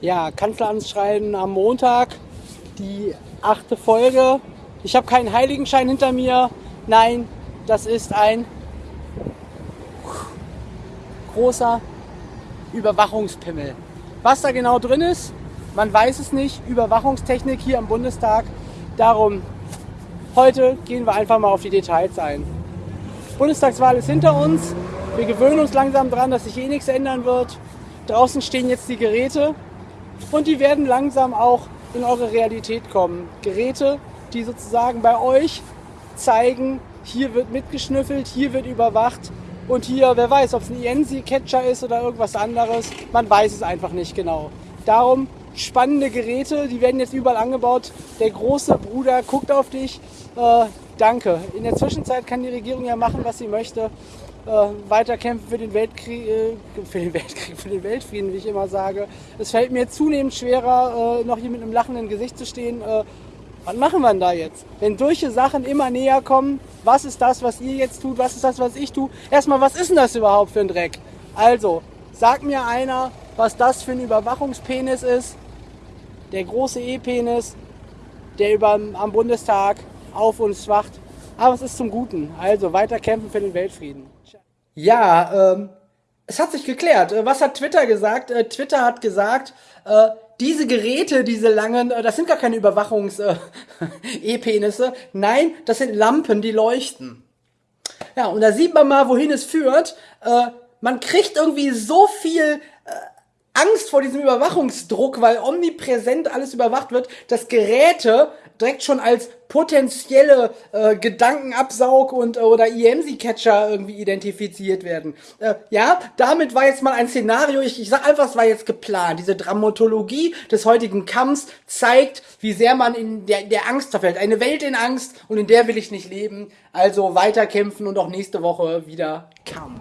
Ja, Kanzleramtsschreiben am Montag, die achte Folge. Ich habe keinen Heiligenschein hinter mir. Nein, das ist ein großer Überwachungspimmel. Was da genau drin ist, man weiß es nicht. Überwachungstechnik hier im Bundestag. Darum, heute gehen wir einfach mal auf die Details ein. Bundestagswahl ist hinter uns. Wir gewöhnen uns langsam daran, dass sich eh nichts ändern wird. Draußen stehen jetzt die Geräte und die werden langsam auch in eure Realität kommen. Geräte, die sozusagen bei euch zeigen, hier wird mitgeschnüffelt, hier wird überwacht und hier, wer weiß, ob es ein INSI-Catcher ist oder irgendwas anderes, man weiß es einfach nicht genau. Darum spannende Geräte, die werden jetzt überall angebaut. Der große Bruder guckt auf dich. Äh, danke. In der Zwischenzeit kann die Regierung ja machen, was sie möchte. Äh, weiterkämpfen für den Weltkrieg, äh, für den Weltkrieg, für den Weltfrieden, wie ich immer sage. Es fällt mir zunehmend schwerer, äh, noch hier mit einem lachenden Gesicht zu stehen. Äh, was machen wir denn da jetzt? Wenn solche Sachen immer näher kommen, was ist das, was ihr jetzt tut? Was ist das, was ich tue? Erstmal, was ist denn das überhaupt für ein Dreck? Also, sag mir einer, was das für ein Überwachungspenis ist. Der große E-Penis, der über, am Bundestag auf uns wacht. Aber es ist zum Guten. Also weiter kämpfen für den Weltfrieden. Ja, ähm, es hat sich geklärt. Äh, was hat Twitter gesagt? Äh, Twitter hat gesagt, äh, diese Geräte, diese langen, äh, das sind gar keine Überwachungs-E-Penisse. Äh, Nein, das sind Lampen, die leuchten. Ja, und da sieht man mal, wohin es führt. Äh, man kriegt irgendwie so viel Angst vor diesem Überwachungsdruck, weil omnipräsent alles überwacht wird, dass Geräte direkt schon als potenzielle äh, Gedankenabsaug und äh, oder EMC-Catcher irgendwie identifiziert werden. Äh, ja, damit war jetzt mal ein Szenario, ich, ich sag einfach, es war jetzt geplant. Diese Dramatologie des heutigen Kampfs zeigt, wie sehr man in der, der Angst verfällt. Eine Welt in Angst und in der will ich nicht leben. Also weiterkämpfen und auch nächste Woche wieder Kampf.